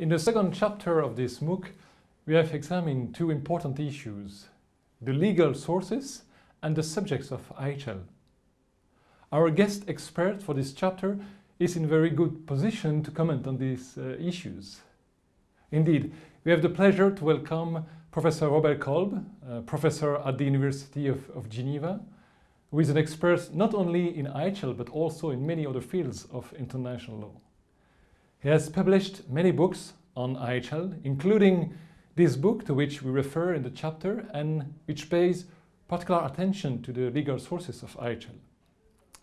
In the second chapter of this MOOC, we have examined two important issues, the legal sources and the subjects of IHL. Our guest expert for this chapter is in very good position to comment on these uh, issues. Indeed, we have the pleasure to welcome Professor Robert Kolb, uh, professor at the University of, of Geneva, who is an expert not only in IHL but also in many other fields of international law. He has published many books on IHL, including this book to which we refer in the chapter and which pays particular attention to the legal sources of IHL.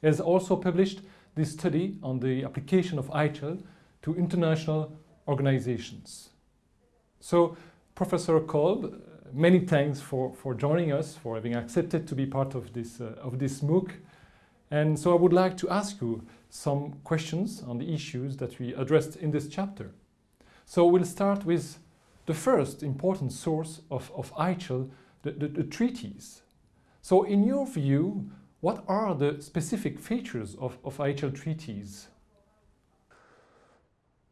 He has also published this study on the application of IHL to international organizations. So, Professor Kolb, many thanks for, for joining us, for having accepted to be part of this, uh, of this MOOC. And so I would like to ask you some questions on the issues that we addressed in this chapter. So we'll start with the first important source of, of the, the, the treaties. So in your view, what are the specific features of, of IHL treaties?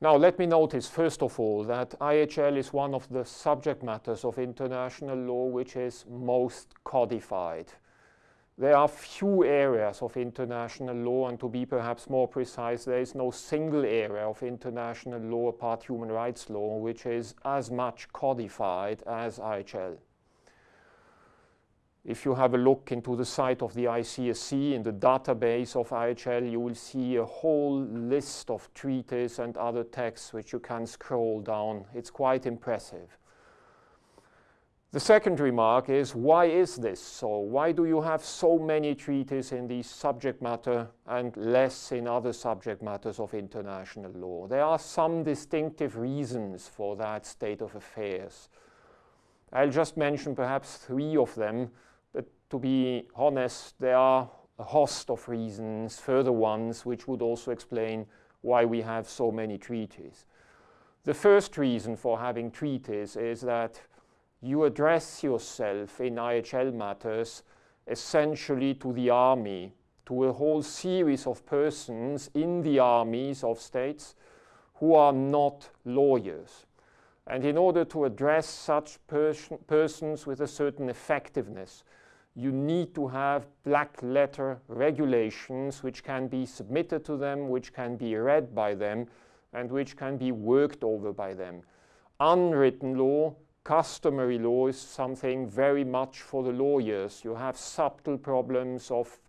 Now let me notice first of all that IHL is one of the subject matters of international law which is most codified. There are few areas of international law, and to be perhaps more precise, there is no single area of international law apart human rights law which is as much codified as IHL. If you have a look into the site of the ICRC in the database of IHL, you will see a whole list of treaties and other texts which you can scroll down. It's quite impressive. The second remark is, why is this so? Why do you have so many treaties in this subject matter and less in other subject matters of international law? There are some distinctive reasons for that state of affairs. I'll just mention perhaps three of them, but to be honest, there are a host of reasons, further ones, which would also explain why we have so many treaties. The first reason for having treaties is that you address yourself in IHL matters essentially to the army, to a whole series of persons in the armies of states who are not lawyers. And in order to address such pers persons with a certain effectiveness, you need to have black letter regulations which can be submitted to them, which can be read by them, and which can be worked over by them. Unwritten law customary law is something very much for the lawyers. You have subtle problems of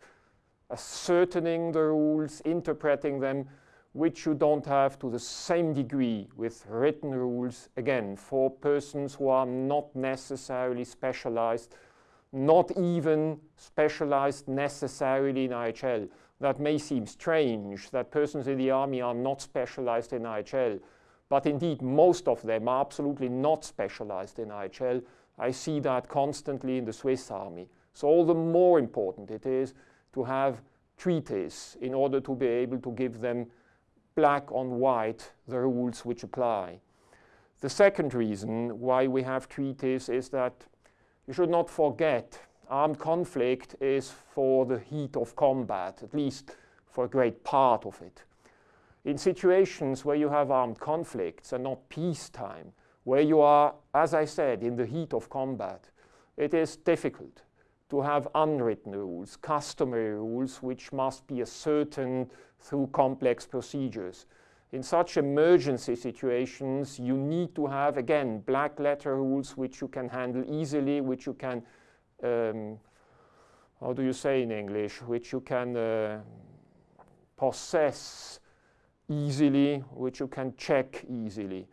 ascertaining the rules, interpreting them, which you don't have to the same degree with written rules, again, for persons who are not necessarily specialized, not even specialized necessarily in IHL. That may seem strange that persons in the army are not specialized in IHL. But indeed, most of them are absolutely not specialized in IHL. I see that constantly in the Swiss army. So all the more important it is to have treaties in order to be able to give them black on white the rules which apply. The second reason why we have treaties is that you should not forget armed conflict is for the heat of combat, at least for a great part of it. In situations where you have armed conflicts and not peacetime, where you are, as I said, in the heat of combat, it is difficult to have unwritten rules, customary rules, which must be ascertained through complex procedures. In such emergency situations, you need to have, again, black letter rules which you can handle easily, which you can, um, how do you say in English, which you can uh, possess easily, which you can check easily.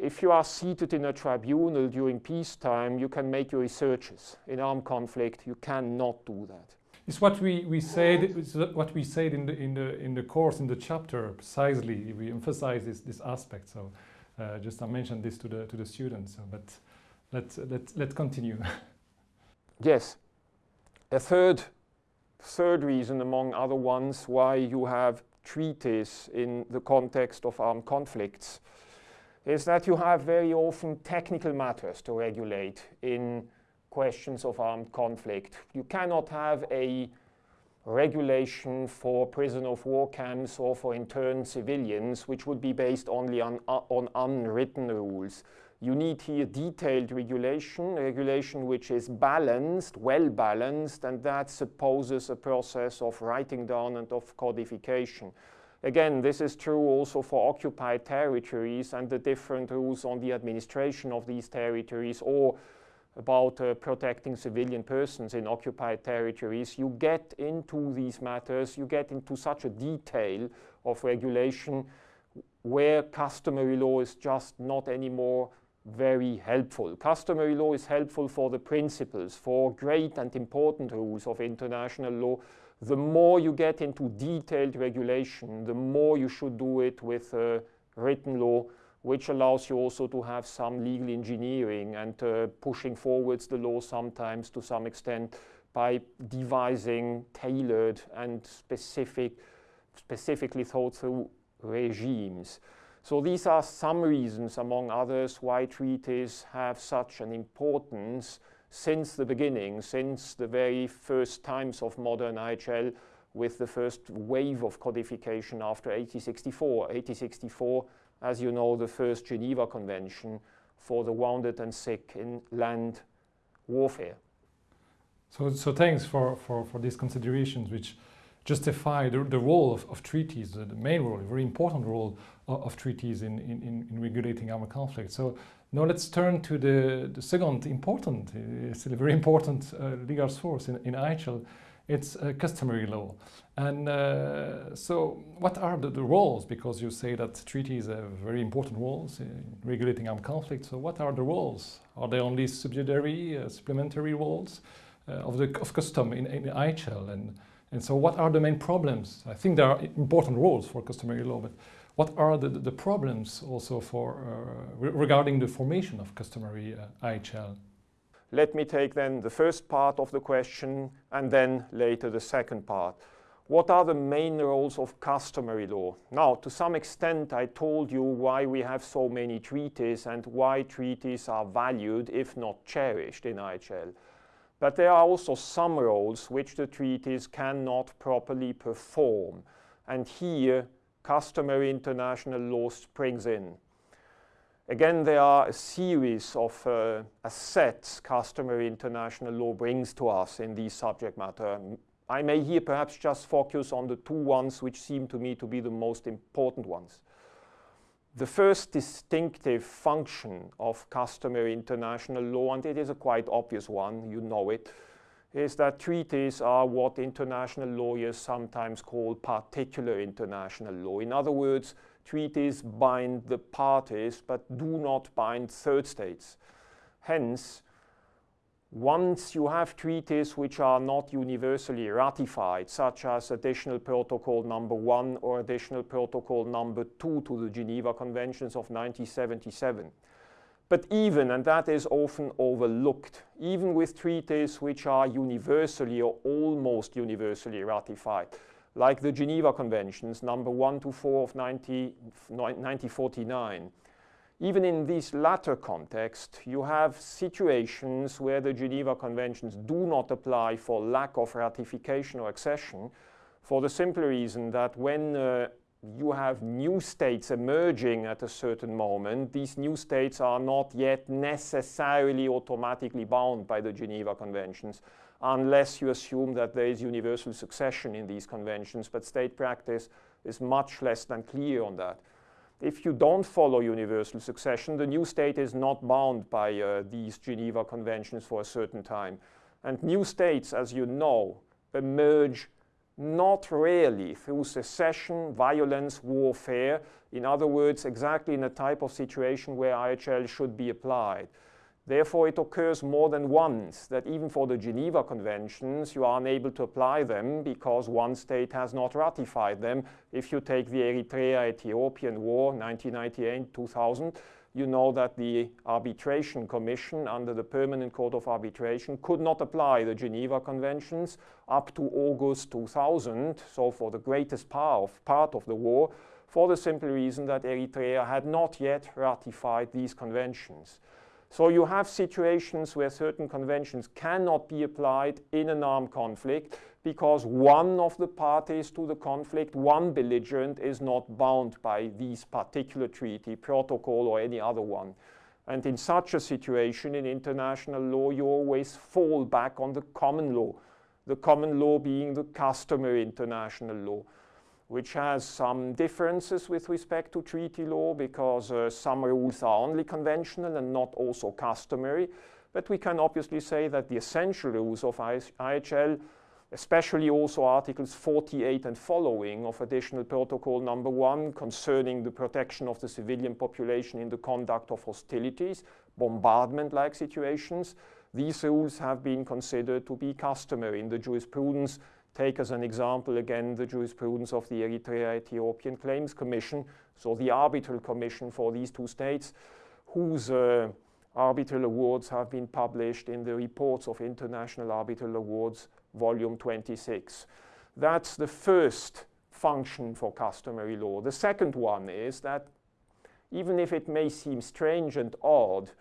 If you are seated in a tribunal during peacetime, you can make your researches. In armed conflict, you cannot do that. It's what we, we said. What we said in the in the in the course in the chapter precisely. We emphasize this this aspect. So, uh, just I mentioned this to the to the students. So, but let's let's let's continue. yes, a third third reason among other ones why you have treaties in the context of armed conflicts is that you have very often technical matters to regulate in questions of armed conflict. You cannot have a regulation for prisoner of war camps or for interned civilians, which would be based only on, uh, on unwritten rules. You need here detailed regulation, regulation which is balanced, well balanced, and that supposes a process of writing down and of codification. Again, this is true also for occupied territories and the different rules on the administration of these territories or about uh, protecting civilian persons in occupied territories. You get into these matters, you get into such a detail of regulation where customary law is just not anymore very helpful. Customary law is helpful for the principles, for great and important rules of international law. The more you get into detailed regulation, the more you should do it with uh, written law, which allows you also to have some legal engineering and uh, pushing forwards the law sometimes to some extent by devising tailored and specific, specifically thought through regimes. So these are some reasons, among others, why treaties have such an importance since the beginning, since the very first times of modern IHL with the first wave of codification after 1864. 1864, as you know, the first Geneva Convention for the wounded and sick in land warfare. So, so thanks for, for, for these considerations, which justify the, the role of, of treaties, the, the, main role, a very important role of, of treaties in, in, in, regulating armed conflict. So now let's turn to the, the second important, uh, still a very important uh, legal source in, in IHL, it's uh, customary law. And uh, so what are the, the, roles? Because you say that treaties have very important roles in regulating armed conflict. So what are the roles? Are they only subsidiary, uh, supplementary roles uh, of, the, of custom in, in IHL? And and so what are the main problems? I think there are important roles for customary law, but what are the, the problems also for uh, re regarding the formation of customary uh, IHL? Let me take then the first part of the question and then later the second part. What are the main roles of customary law? Now, to some extent, I told you why we have so many treaties and why treaties are valued, if not cherished, in IHL. But there are also some roles which the treaties cannot properly perform. And here, customary international law springs in. Again, there are a series of uh, assets customary international law brings to us in these subject matter. I may here perhaps just focus on the two ones which seem to me to be the most important ones. The first distinctive function of customary international law, and it is a quite obvious one, you know it, is that treaties are what international lawyers sometimes call particular international law. In other words, treaties bind the parties but do not bind third states. Hence, once you have treaties which are not universally ratified, such as additional protocol number one or additional protocol number two to the Geneva Conventions of 1977. But even, and that is often overlooked, even with treaties which are universally or almost universally ratified, like the Geneva Conventions, number 1 to 4 of 90, 1949, even in this latter context, you have situations where the Geneva Conventions do not apply for lack of ratification or accession for the simple reason that when uh, you have new states emerging at a certain moment, these new states are not yet necessarily automatically bound by the Geneva Conventions unless you assume that there is universal succession in these conventions, but state practice is much less than clear on that if you don't follow universal succession, the new state is not bound by uh, these Geneva Conventions for a certain time. And new states, as you know, emerge not really through secession, violence, warfare. In other words, exactly in a type of situation where IHL should be applied. Therefore, it occurs more than once that even for the Geneva Conventions, you are unable to apply them because one state has not ratified them. If you take the Eritrea-Ethiopian War, 1998-2000, you know that the Arbitration Commission under the Permanent Court of Arbitration could not apply the Geneva Conventions up to August 2000, so for the greatest part of, part of the war, for the simple reason that Eritrea had not yet ratified these conventions. So you have situations where certain conventions cannot be applied in an armed conflict because one of the parties to the conflict, one belligerent, is not bound by this particular treaty, protocol, or any other one. And in such a situation in international law, you always fall back on the common law, the common law being the customary international law, which has some differences with respect to treaty law because uh, some rules are only conventional and not also customary. But we can obviously say that the essential rules of IHL especially also articles 48 and following of additional protocol number one concerning the protection of the civilian population in the conduct of hostilities, bombardment-like situations. These rules have been considered to be customary in the jurisprudence. Take as an example again the jurisprudence of the Eritrea-Ethiopian Claims Commission, so the arbitral commission for these two states, whose uh, arbitral awards have been published in the reports of international arbitral awards volume 26. That's the first function for customary law. The second one is that even if it may seem strange and odd,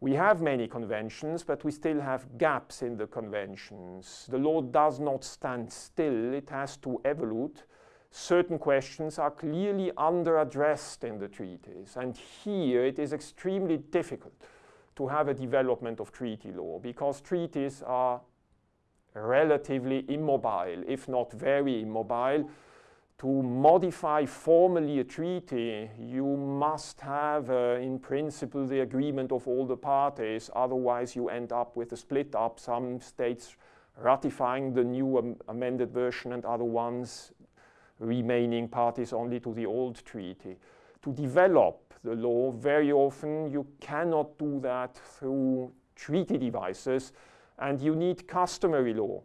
we have many conventions, but we still have gaps in the conventions. The law does not stand still, it has to evolve. Certain questions are clearly under-addressed in the treaties, and here it is extremely difficult to have a development of treaty law because treaties are relatively immobile, if not very immobile. To modify formally a treaty, you must have, uh, in principle, the agreement of all the parties. Otherwise, you end up with a split up, some states ratifying the new am amended version and other ones remaining parties only to the old treaty. To develop the law, very often you cannot do that through treaty devices and you need customary law,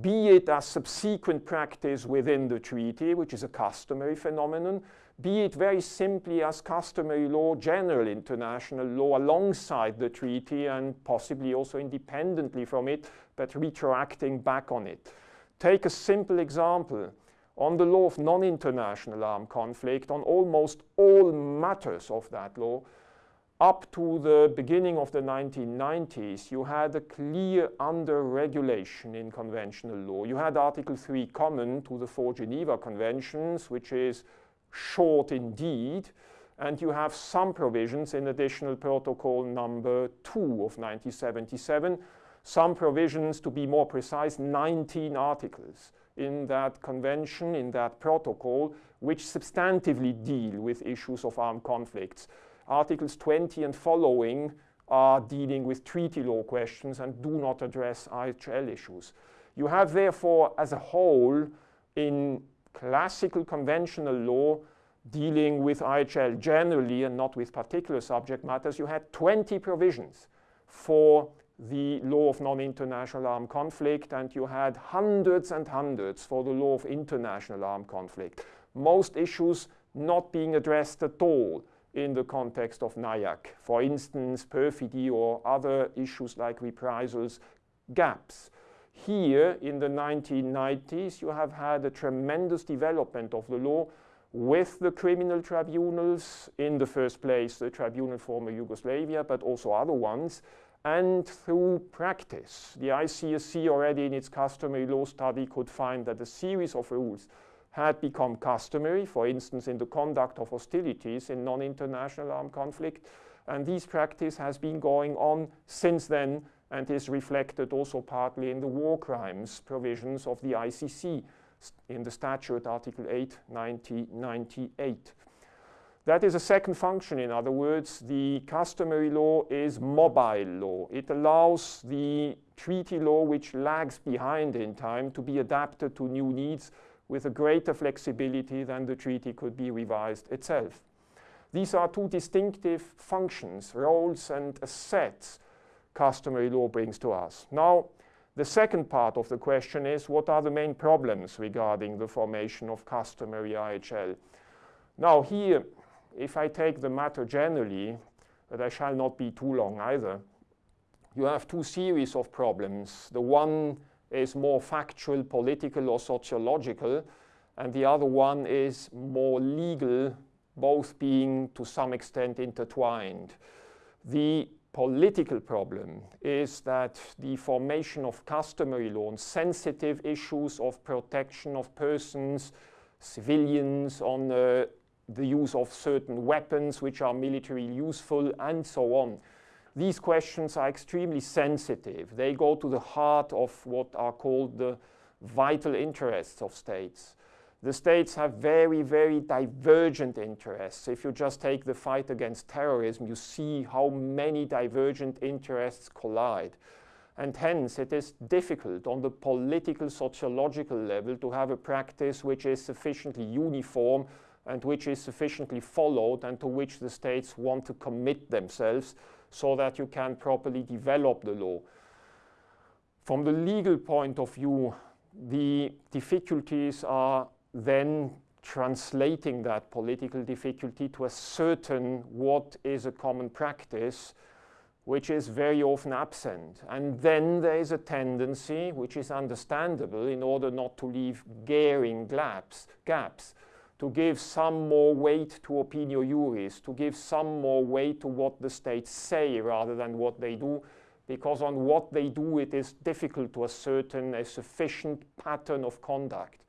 be it as subsequent practice within the treaty, which is a customary phenomenon, be it very simply as customary law, general international law alongside the treaty and possibly also independently from it, but retroacting back on it. Take a simple example. On the law of non-international armed conflict, on almost all matters of that law, up to the beginning of the 1990s, you had a clear under-regulation in conventional law. You had Article 3 common to the four Geneva Conventions, which is short indeed, and you have some provisions in additional protocol number 2 of 1977, some provisions, to be more precise, 19 articles in that convention, in that protocol, which substantively deal with issues of armed conflicts. Articles 20 and following are dealing with treaty law questions and do not address IHL issues. You have therefore, as a whole, in classical conventional law, dealing with IHL generally and not with particular subject matters, you had 20 provisions for the law of non-international armed conflict, and you had hundreds and hundreds for the law of international armed conflict. Most issues not being addressed at all in the context of NIAC. For instance, perfidy or other issues like reprisals, gaps. Here in the 1990s, you have had a tremendous development of the law with the criminal tribunals, in the first place the Tribunal for Yugoslavia, but also other ones, and through practice. The ICRC already in its customary law study could find that a series of rules had become customary, for instance, in the conduct of hostilities in non-international armed conflict. And this practice has been going on since then and is reflected also partly in the war crimes provisions of the ICC in the statute Article 8, 1998. That is a second function, in other words, the customary law is mobile law. It allows the treaty law, which lags behind in time, to be adapted to new needs with a greater flexibility than the treaty could be revised itself. These are two distinctive functions, roles and assets customary law brings to us. Now, the second part of the question is what are the main problems regarding the formation of customary IHL? Now here, if I take the matter generally, but I shall not be too long either, you have two series of problems. The one is more factual, political, or sociological, and the other one is more legal, both being to some extent intertwined. The political problem is that the formation of customary law on sensitive issues of protection of persons, civilians, on uh, the use of certain weapons which are militarily useful, and so on. These questions are extremely sensitive. They go to the heart of what are called the vital interests of states. The states have very, very divergent interests. If you just take the fight against terrorism, you see how many divergent interests collide. And hence, it is difficult on the political, sociological level to have a practice which is sufficiently uniform and which is sufficiently followed and to which the states want to commit themselves so that you can properly develop the law. From the legal point of view, the difficulties are then translating that political difficulty to a certain what is a common practice, which is very often absent. And then there is a tendency, which is understandable in order not to leave glaring gaps, gaps to give some more weight to opinio juris, to give some more weight to what the states say rather than what they do, because on what they do it is difficult to ascertain a sufficient pattern of conduct.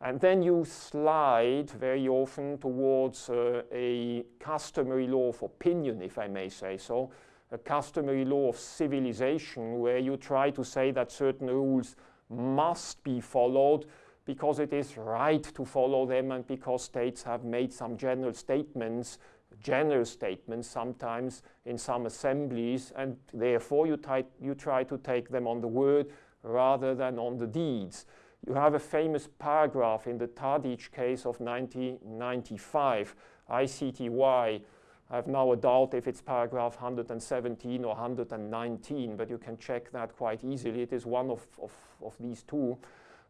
And then you slide very often towards uh, a customary law of opinion, if I may say so, a customary law of civilization, where you try to say that certain rules must be followed because it is right to follow them and because states have made some general statements, general statements sometimes in some assemblies, and therefore you, you try to take them on the word rather than on the deeds. You have a famous paragraph in the Tadic case of 1995, ICTY. I have now a doubt if it's paragraph 117 or 119, but you can check that quite easily. It is one of, of, of these two.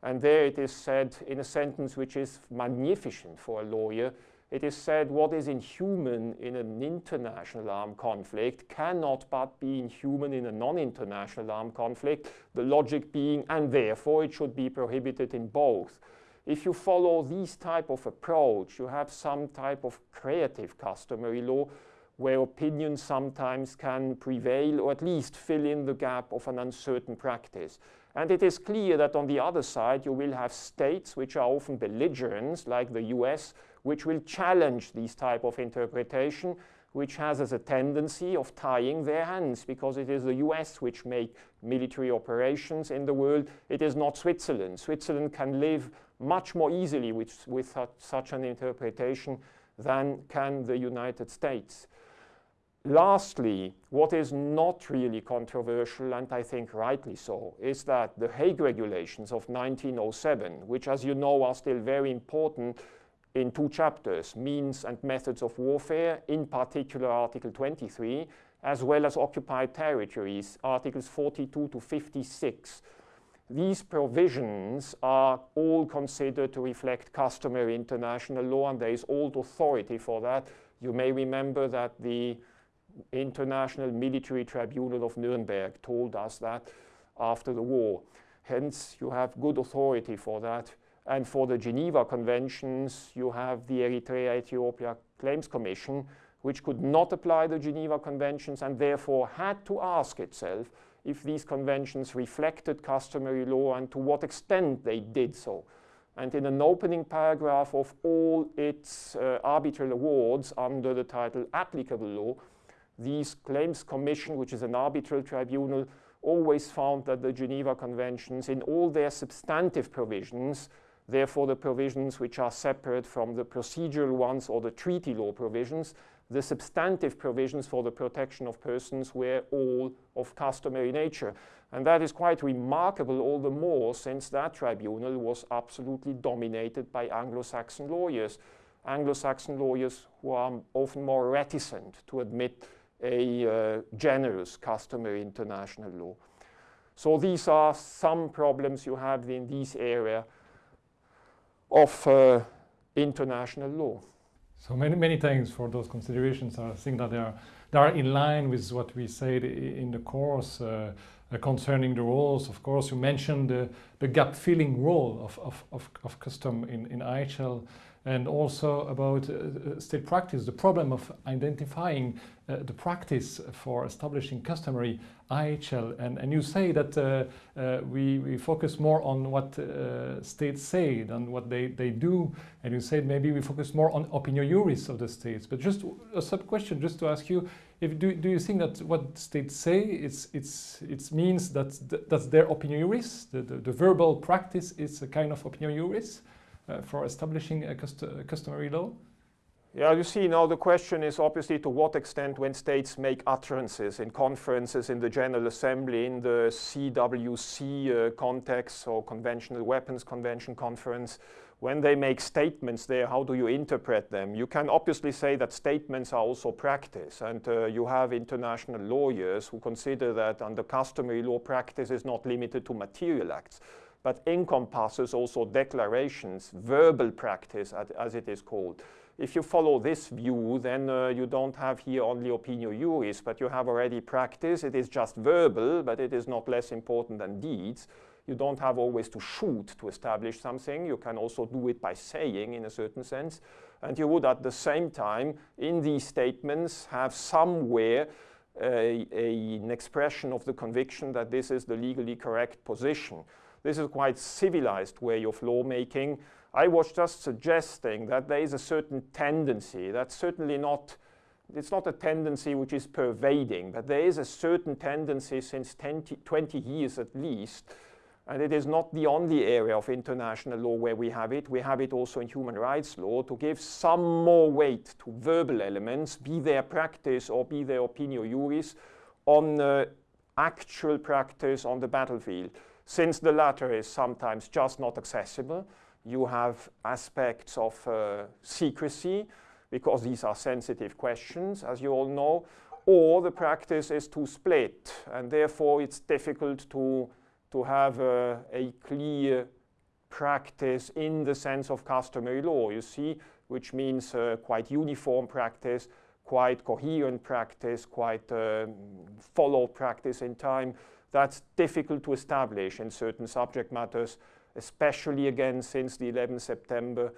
And there it is said in a sentence which is magnificent for a lawyer. It is said what is inhuman in an international armed conflict cannot but be inhuman in a non-international armed conflict, the logic being, and therefore it should be prohibited in both. If you follow this type of approach, you have some type of creative customary law where opinion sometimes can prevail or at least fill in the gap of an uncertain practice. And it is clear that on the other side, you will have states which are often belligerents, like the US, which will challenge these type of interpretation, which has as a tendency of tying their hands, because it is the US which make military operations in the world. It is not Switzerland. Switzerland can live much more easily with, with such an interpretation than can the United States. Lastly, what is not really controversial, and I think rightly so, is that the Hague regulations of 1907, which as you know are still very important in two chapters, means and methods of warfare, in particular Article 23, as well as occupied territories, Articles 42 to 56. These provisions are all considered to reflect customary international law, and there is old authority for that. You may remember that the International Military Tribunal of Nuremberg told us that after the war. Hence, you have good authority for that. And for the Geneva Conventions, you have the Eritrea-Ethiopia Claims Commission, which could not apply the Geneva Conventions and therefore had to ask itself if these conventions reflected customary law and to what extent they did so. And in an opening paragraph of all its uh, arbitral awards under the title Applicable Law, these claims commission, which is an arbitral tribunal, always found that the Geneva Conventions, in all their substantive provisions, therefore the provisions which are separate from the procedural ones or the treaty law provisions, the substantive provisions for the protection of persons were all of customary nature. And that is quite remarkable all the more since that tribunal was absolutely dominated by Anglo-Saxon lawyers. Anglo-Saxon lawyers who are often more reticent to admit a uh, generous customary international law. So these are some problems you have in this area of uh, international law. So many, many thanks for those considerations. I think that they are they are in line with what we said in the course uh, uh, concerning the roles. Of course, you mentioned the, the gap filling role of, of, of, of custom in, in IHL and also about uh, uh, state practice, the problem of identifying uh, the practice for establishing customary IHL. And, and you say that uh, uh, we, we focus more on what uh, states say than what they, they do. And you said maybe we focus more on opinio juris of the states. But just a sub question, just to ask you, if do, do you think that what states say it's, it's, it means that th that's their opinio juris, the, the, the verbal practice is a kind of opinio juris? Uh, for establishing a cust customary law? Yeah, you see now the question is obviously to what extent when states make utterances in conferences in the General Assembly, in the CWC uh, context or Conventional Weapons Convention conference, when they make statements there, how do you interpret them? You can obviously say that statements are also practice and uh, you have international lawyers who consider that under customary law practice is not limited to material acts but encompasses also declarations, verbal practice as it is called. If you follow this view, then uh, you don't have here only opinio juris, but you have already practice. It is just verbal, but it is not less important than deeds. You don't have always to shoot to establish something. You can also do it by saying in a certain sense. And you would at the same time, in these statements, have somewhere uh, a, an expression of the conviction that this is the legally correct position. This is quite civilized way of lawmaking. I was just suggesting that there is a certain tendency, that's certainly not, it's not a tendency which is pervading, but there is a certain tendency since 20, 20 years at least, and it is not the only area of international law where we have it. We have it also in human rights law to give some more weight to verbal elements, be their practice or be their opinio juris, on uh, actual practice on the battlefield. Since the latter is sometimes just not accessible, you have aspects of uh, secrecy, because these are sensitive questions, as you all know, or the practice is too split, and therefore it's difficult to, to have uh, a clear practice in the sense of customary law, you see, which means uh, quite uniform practice, quite coherent practice, quite um, followed practice in time, that's difficult to establish in certain subject matters, especially again since the 11th September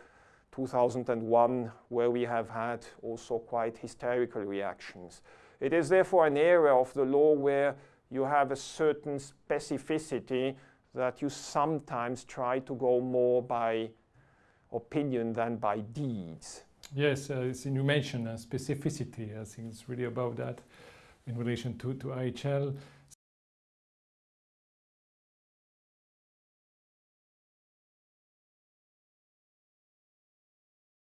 2001, where we have had also quite hysterical reactions. It is therefore an area of the law where you have a certain specificity that you sometimes try to go more by opinion than by deeds. Yes, uh, you mentioned uh, specificity. I think it's really about that in relation to, to IHL.